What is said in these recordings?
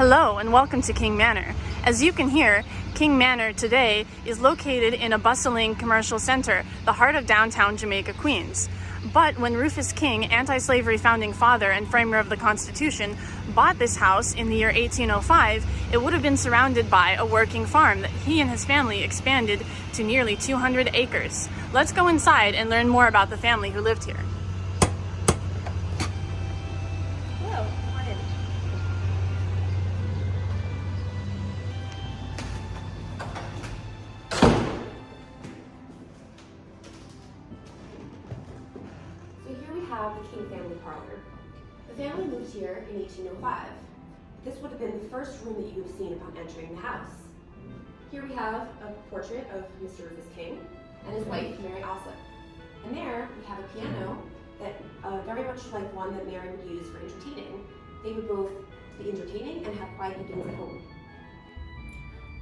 Hello and welcome to King Manor. As you can hear, King Manor today is located in a bustling commercial center, the heart of downtown Jamaica, Queens. But when Rufus King, anti-slavery founding father and framer of the Constitution, bought this house in the year 1805, it would have been surrounded by a working farm that he and his family expanded to nearly 200 acres. Let's go inside and learn more about the family who lived here. The King family parlor. The family moved here in 1805. This would have been the first room that you would have seen upon entering the house. Here we have a portrait of Mr. Rufus King and his wife, Mary Alsop. And there we have a piano that uh, very much like one that Mary would use for entertaining. They would both be entertaining and have quiet evenings at home.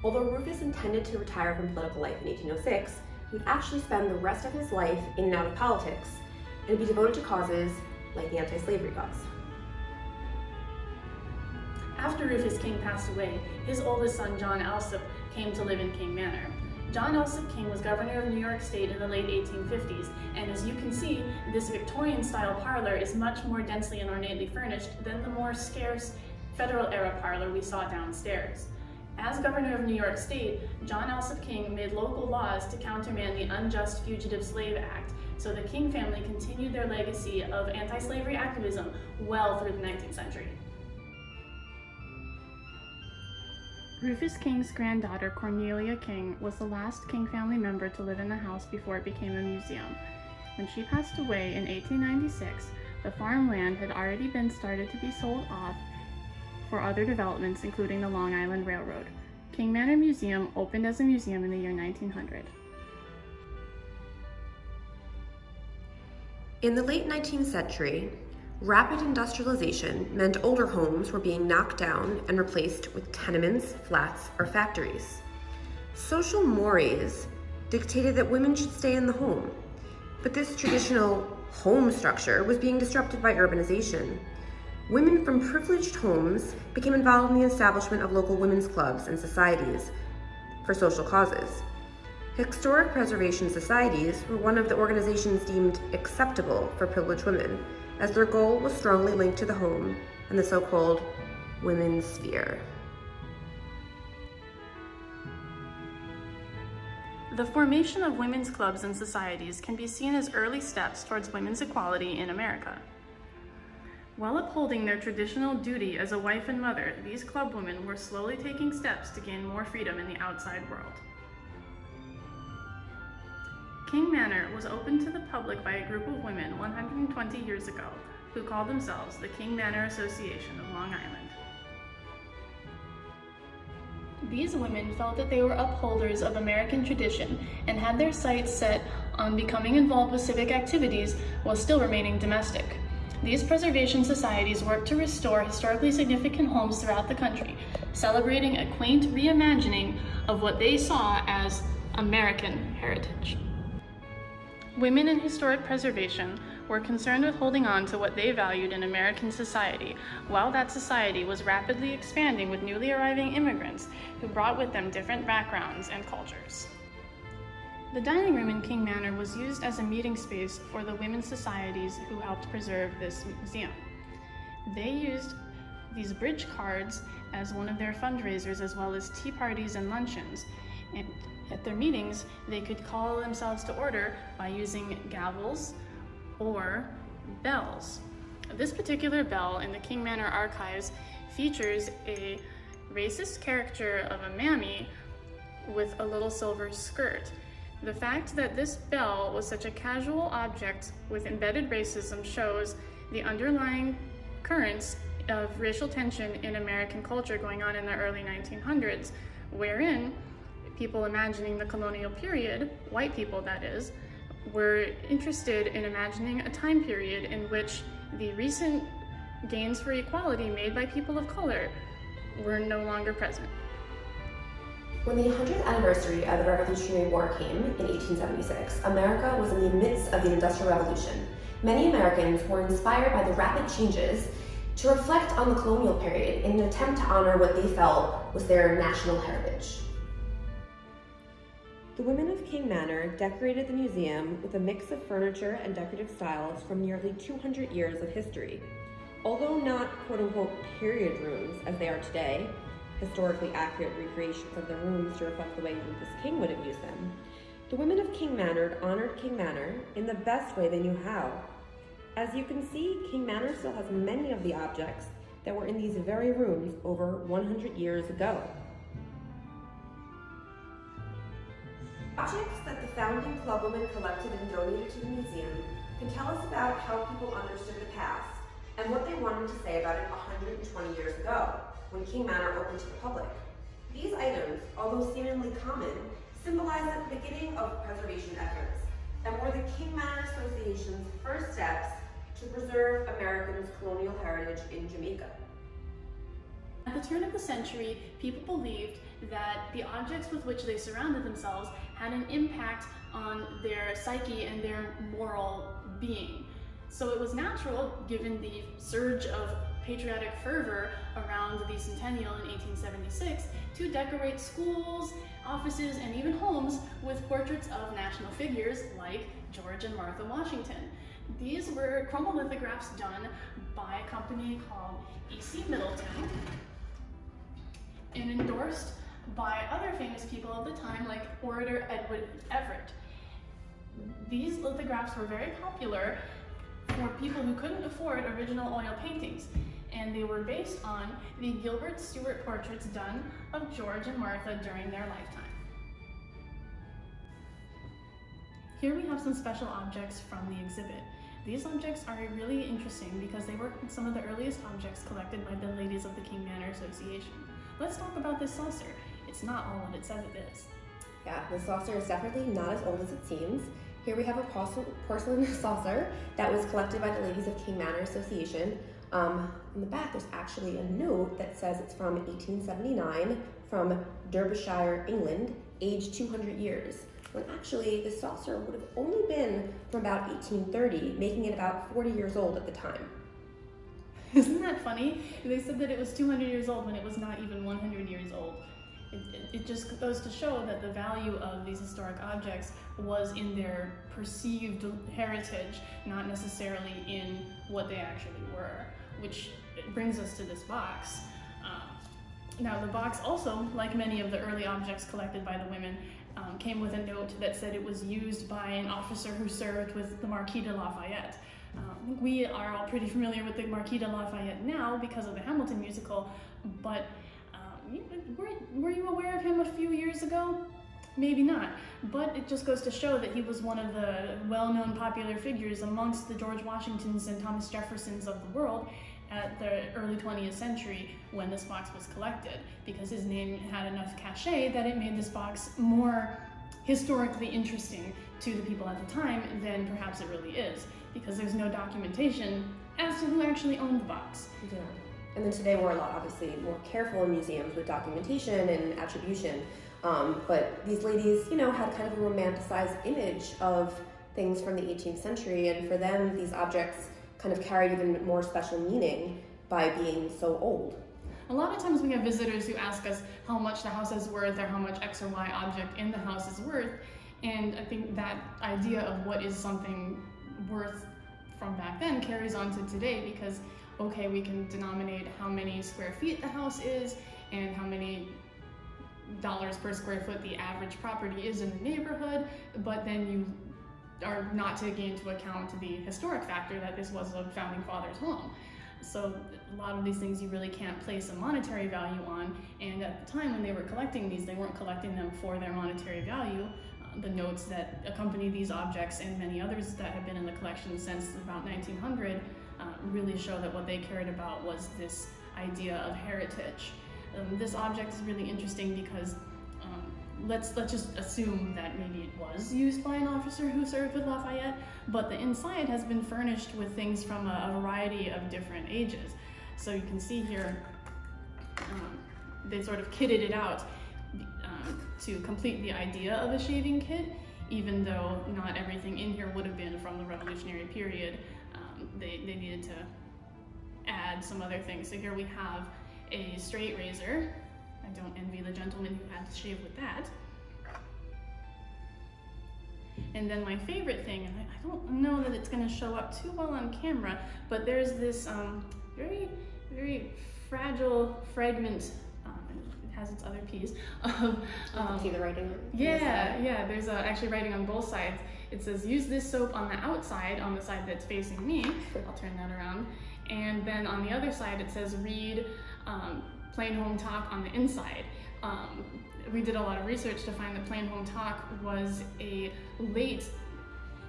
Although Rufus intended to retire from political life in 1806, he would actually spend the rest of his life in and out of politics, and be devoted to causes like the anti-slavery cause. After Rufus King passed away, his oldest son John Alsop came to live in King Manor. John Alsop King was governor of New York State in the late 1850s, and as you can see, this Victorian-style parlor is much more densely and ornately furnished than the more scarce federal-era parlor we saw downstairs. As governor of New York State, John Alsop King made local laws to countermand the Unjust Fugitive Slave Act, so the King family continued their legacy of anti-slavery activism well through the 19th century. Rufus King's granddaughter, Cornelia King, was the last King family member to live in the house before it became a museum. When she passed away in 1896, the farmland had already been started to be sold off for other developments, including the Long Island Railroad. King Manor Museum opened as a museum in the year 1900. In the late 19th century, rapid industrialization meant older homes were being knocked down and replaced with tenements, flats, or factories. Social mores dictated that women should stay in the home, but this traditional home structure was being disrupted by urbanization. Women from privileged homes became involved in the establishment of local women's clubs and societies for social causes. Historic Preservation Societies were one of the organizations deemed acceptable for privileged women, as their goal was strongly linked to the home and the so-called women's sphere. The formation of women's clubs and societies can be seen as early steps towards women's equality in America. While upholding their traditional duty as a wife and mother, these club women were slowly taking steps to gain more freedom in the outside world. King Manor was opened to the public by a group of women 120 years ago who called themselves the King Manor Association of Long Island. These women felt that they were upholders of American tradition and had their sights set on becoming involved with civic activities while still remaining domestic. These preservation societies work to restore historically significant homes throughout the country, celebrating a quaint reimagining of what they saw as American heritage. Women in historic preservation were concerned with holding on to what they valued in American society, while that society was rapidly expanding with newly arriving immigrants who brought with them different backgrounds and cultures. The dining room in King Manor was used as a meeting space for the women's societies who helped preserve this museum. They used these bridge cards as one of their fundraisers as well as tea parties and luncheons. And at their meetings, they could call themselves to order by using gavels or bells. This particular bell in the King Manor archives features a racist caricature of a mammy with a little silver skirt. The fact that this bell was such a casual object with embedded racism shows the underlying currents of racial tension in American culture going on in the early 1900s, wherein people imagining the colonial period, white people that is, were interested in imagining a time period in which the recent gains for equality made by people of color were no longer present. When the 100th anniversary of the Revolutionary War came in 1876, America was in the midst of the Industrial Revolution. Many Americans were inspired by the rapid changes to reflect on the colonial period in an attempt to honor what they felt was their national heritage. The women of King Manor decorated the museum with a mix of furniture and decorative styles from nearly 200 years of history. Although not quote-unquote period rooms as they are today, historically accurate recreations of the rooms to reflect the way Rufus King would have used them, the women of King Manor honored King Manor in the best way they knew how. As you can see, King Manor still has many of the objects that were in these very rooms over 100 years ago. Objects that the founding club women collected and donated to the museum can tell us about how people understood the past and what they wanted to say about it 120 years ago, when King Manor opened to the public. These items, although seemingly common, symbolize the beginning of preservation efforts and were the King Manor Association's first steps to preserve Americans' colonial heritage in Jamaica. At the turn of the century, people believed that the objects with which they surrounded themselves had an impact on their psyche and their moral being. So it was natural, given the surge of patriotic fervor around the centennial in 1876, to decorate schools, offices, and even homes with portraits of national figures like George and Martha Washington. These were chromolithographs done by a company called E.C. Middleton and endorsed by other famous people of the time like orator Edward Everett. These lithographs were very popular for people who couldn't afford original oil paintings and they were based on the Gilbert Stuart portraits done of George and Martha during their lifetime. Here we have some special objects from the exhibit. These objects are really interesting because they were some of the earliest objects collected by the ladies of the King Manor Association. Let's talk about this saucer. It's not what it says it is. Yeah, the saucer is definitely not as old as it seems. Here we have a porcelain saucer that was collected by the ladies of King Manor Association. Um, on the back, there's actually a note that says it's from 1879 from Derbyshire, England, aged 200 years. When actually, the saucer would have only been from about 1830, making it about 40 years old at the time. Isn't that funny? They said that it was 200 years old when it was not even 100 years old. It, it, just goes to show that the value of these historic objects was in their perceived heritage, not necessarily in what they actually were, which brings us to this box. Um, now the box also, like many of the early objects collected by the women, um, came with a note that said it was used by an officer who served with the Marquis de Lafayette. Um, we are all pretty familiar with the Marquis de Lafayette now because of the Hamilton musical, but were, you aware of him a few years ago? Maybe not, but it just goes to show that he was one of the well-known popular figures amongst the George Washingtons and Thomas Jeffersons of the world at the early 20th century when this box was collected because his name had enough cachet that it made this box more historically interesting to the people at the time than perhaps it really is because there's no documentation as to who actually owned the box. Yeah. And then today we're a lot obviously more careful in museums with documentation and attribution. Um, but these ladies, you know, had kind of a romanticized image of things from the 18th century, and for them, these objects kind of carried even more special meaning by being so old. A lot of times we have visitors who ask us how much the house is worth or how much X or Y object in the house is worth, and I think that idea of what is something worth from back then carries on to today because okay we can denominate how many square feet the house is and how many dollars per square foot the average property is in the neighborhood but then you are not taking into account the historic factor that this was a founding father's home. So a lot of these things you really can't place a monetary value on and at the time when they were collecting these they weren't collecting them for their monetary value. The notes that accompany these objects and many others that have been in the collection since about 1900 uh, really show that what they cared about was this idea of heritage. Um, this object is really interesting because um, let's let's just assume that maybe it was used by an officer who served with Lafayette, but the inside has been furnished with things from a, a variety of different ages. So you can see here, um, they sort of kitted it out to complete the idea of a shaving kit, even though not everything in here would have been from the revolutionary period. They, they needed to add some other things. So here we have a straight razor. I don't envy the gentleman who had to shave with that. And then my favorite thing, and I, don't know that it's gonna show up too well on camera, but there's this um, very, very fragile fragment, has its other piece, of, um, See the writing? yeah, yeah, there's uh, actually writing on both sides. It says, use this soap on the outside, on the side that's facing me. I'll turn that around. And then on the other side, it says, read um, Plain Home Talk on the inside. Um, we did a lot of research to find that Plain Home Talk was a late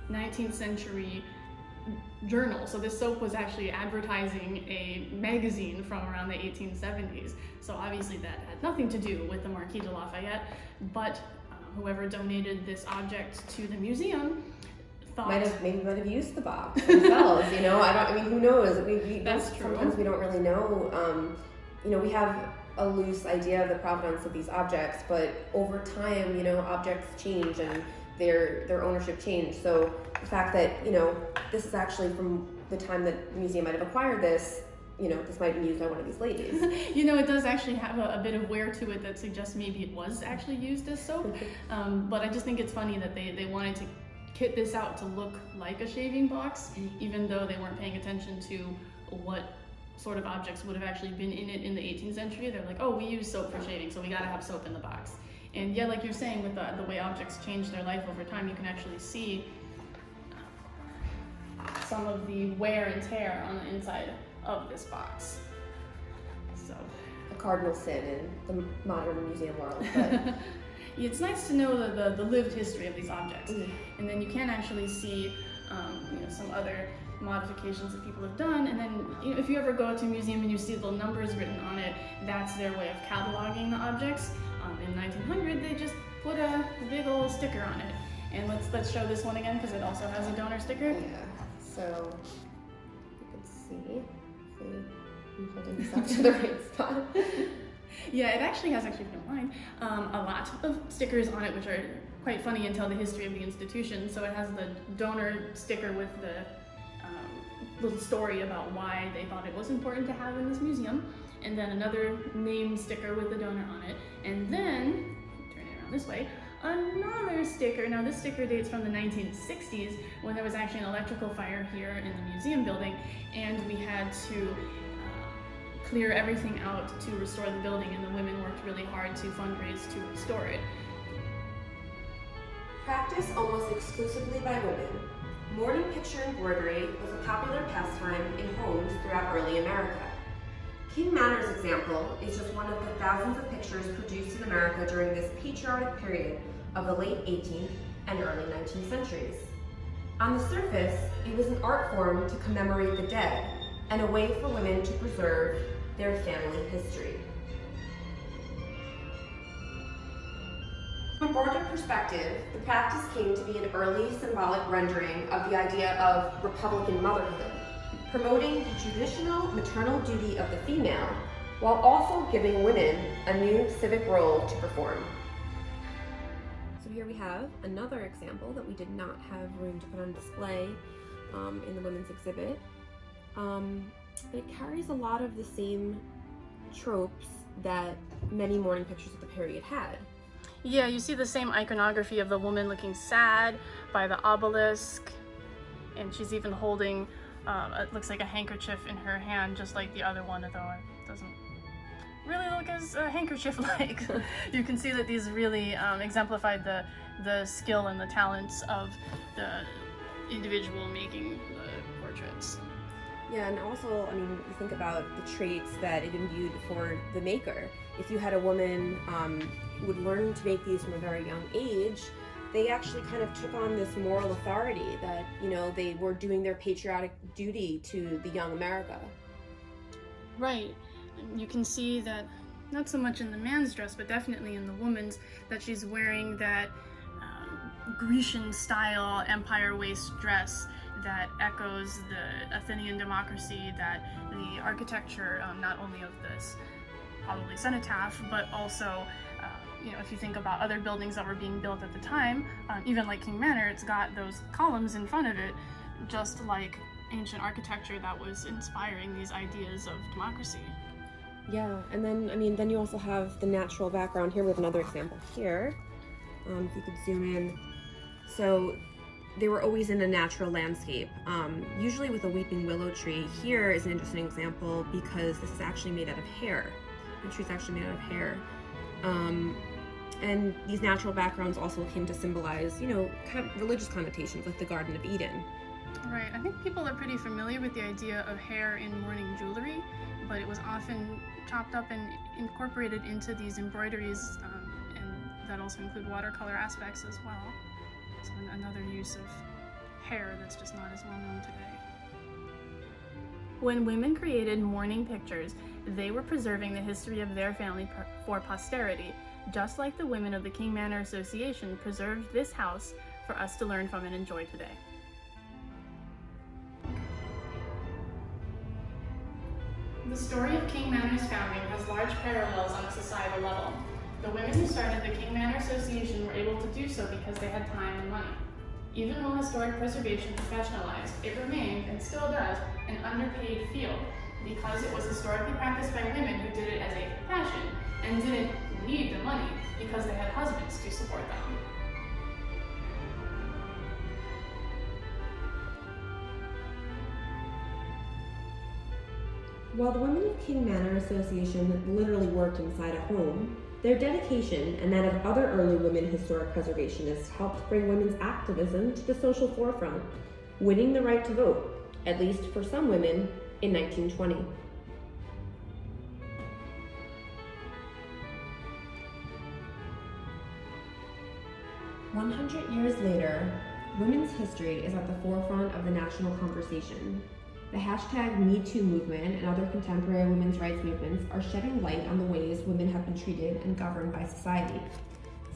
19th century journal. So this soap was actually advertising a magazine from around the 1870s. So obviously that had nothing to do with the Marquis de Lafayette, but um, whoever donated this object to the museum thought Might have maybe might have used the box themselves. you know, I don't. I mean, who knows? We, we That's true. Sometimes we don't really know. Um, you know, we have a loose idea of the provenance of these objects, but over time, you know, objects change and their their ownership changed. So the fact that you know this is actually from the time that the museum might have acquired this, you know, this might have been used by one of these ladies. you know, it does actually have a, a bit of wear to it that suggests maybe it was actually used as soap. Um, but I just think it's funny that they, they wanted to kit this out to look like a shaving box, even though they weren't paying attention to what sort of objects would have actually been in it in the 18th century. They're like, oh, we use soap for shaving, so we gotta have soap in the box. And yeah, like you're saying, with the, the way objects change their life over time, you can actually see some of the wear and tear on the inside of this box. So a cardinal sin in the modern museum world. But it's nice to know the, the, the lived history of these objects. Mhm. And then you can actually see um, you know, some other modifications that people have done. And then you know, if you ever go to a museum and you see the numbers written on it, that's their way of cataloging the objects. Um, in 1900, they just put a big old sticker on it. And let's let's show this one again because it also has a donor sticker. yeah, so you can see. See, I'm holding this up to the right spot. Yeah, it actually has, actually, if you don't mind, um, a lot of stickers on it, which are quite funny and tell the history of the institution. So it has the donor sticker with the um, little story about why they thought it was important to have in this museum, and then another name sticker with the donor on it, and then, turn it around this way, another sticker. Now this sticker dates from the 1960s when there was actually an electrical fire here in the museum building, and we had to uh, clear everything out to restore the building, and the women worked really hard to fundraise to restore it. Practiced almost exclusively by women, mourning picture embroidery was a popular pastime in homes throughout early America. King Manor's example is just one of the thousands of pictures produced in America during this patriotic period of the late 18th and early 19th centuries. On the surface, it was an art form to commemorate the dead and a way for women to preserve their family history. From a broader perspective, the practice came to be an early symbolic rendering of the idea of Republican motherhood, promoting the traditional maternal duty of the female while also giving women a new civic role to perform. So here we have another example that we did not have room to put on display um, in the women's exhibit. Um, but it carries a lot of the same tropes that many mourning pictures of the period had. Yeah, you see the same iconography of the woman looking sad by the obelisk, and she's even holding, um, it looks like a handkerchief in her hand, just like the other one, although it doesn't really look as uh, handkerchief-like. you can see that these really um, exemplified the the skill and the talents of the individual making the portraits. Yeah, and also, I mean, you think about the traits that it imbued for the maker. If you had a woman um, who would learn to make these from a very young age, they actually kind of took on this moral authority that, you know, they were doing their patriotic duty to the young America. Right. You can see that, not so much in the man's dress, but definitely in the woman's, that she's wearing that um, Grecian style empire waist dress that echoes the Athenian democracy, that the architecture, um, not only of this probably cenotaph, but also, you know, if you think about other buildings that were being built at the time, um, even like King Manor, it's got those columns in front of it, just like ancient architecture that was inspiring these ideas of democracy. Yeah, and then I mean, then you also have the natural background here. We have another example here. Um, if you could zoom in. So they were always in a natural landscape, um, usually with a weeping willow tree. Here is an interesting example because this is actually made out of hair. The tree's actually made out of hair. Um, and these natural backgrounds also came to symbolize, you know, kind of religious connotations, like the Garden of Eden. Right, I think people are pretty familiar with the idea of hair in mourning jewelry, but it was often chopped up and incorporated into these embroideries, um, and that also include watercolor aspects as well. So another use of hair that's just not as well known today. When women created mourning pictures, they were preserving the history of their family for posterity, just like the women of the King Manor Association preserved this house for us to learn from and enjoy today. The story of King Manor's founding has large parallels on a societal level. The women who started the King Manor Association were able to do so because they had time and money. Even while historic preservation professionalized, it remained, and still does, an underpaid field because it was historically practiced by women who did it as a passion and didn't need the money because they had husbands to support them. While the Women of King Manor Association literally worked inside a home, their dedication and that of other early women historic preservationists helped bring women's activism to the social forefront, winning the right to vote, at least for some women, in 1920. One hundred years later, women's history is at the forefront of the national conversation. The hashtag MeToo movement and other contemporary women's rights movements are shedding light on the ways women have been treated and governed by society,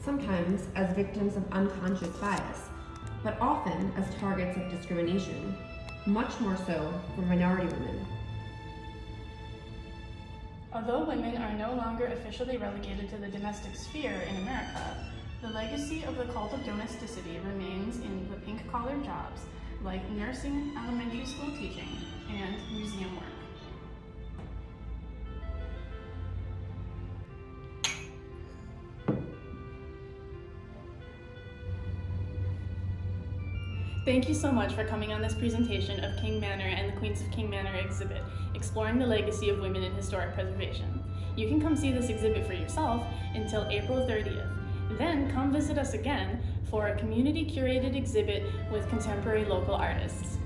sometimes as victims of unconscious bias, but often as targets of discrimination, much more so for minority women. Although women are no longer officially relegated to the domestic sphere in America, the legacy of the cult of domesticity remains in the pink collar jobs like nursing, elementary school teaching, and museum work. Thank you so much for coming on this presentation of King Manor and the Queens of King Manor exhibit, exploring the legacy of women in historic preservation. You can come see this exhibit for yourself until April 30th. Then come visit us again for a community curated exhibit with contemporary local artists.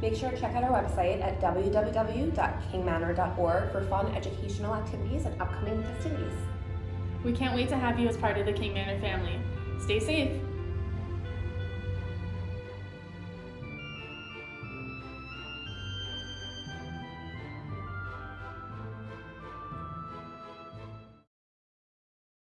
Make sure to check out our website at www.kingmanor.org for fun educational activities and upcoming festivities. We can't wait to have you as part of the King Manor family. Stay safe!